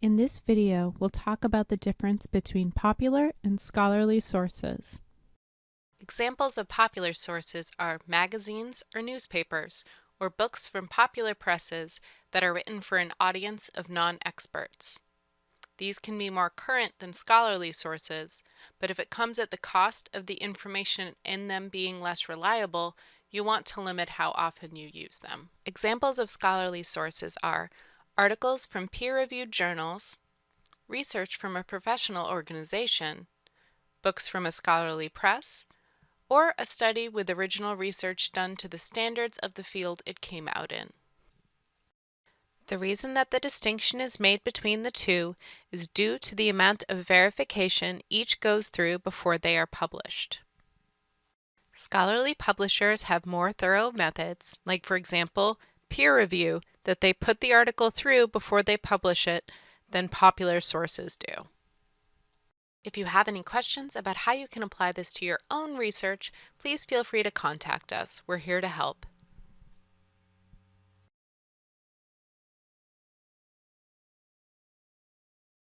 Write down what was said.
In this video, we'll talk about the difference between popular and scholarly sources. Examples of popular sources are magazines or newspapers, or books from popular presses that are written for an audience of non-experts. These can be more current than scholarly sources, but if it comes at the cost of the information in them being less reliable, you want to limit how often you use them. Examples of scholarly sources are articles from peer-reviewed journals, research from a professional organization, books from a scholarly press, or a study with original research done to the standards of the field it came out in. The reason that the distinction is made between the two is due to the amount of verification each goes through before they are published. Scholarly publishers have more thorough methods, like for example, peer review that they put the article through before they publish it than popular sources do. If you have any questions about how you can apply this to your own research, please feel free to contact us. We're here to help.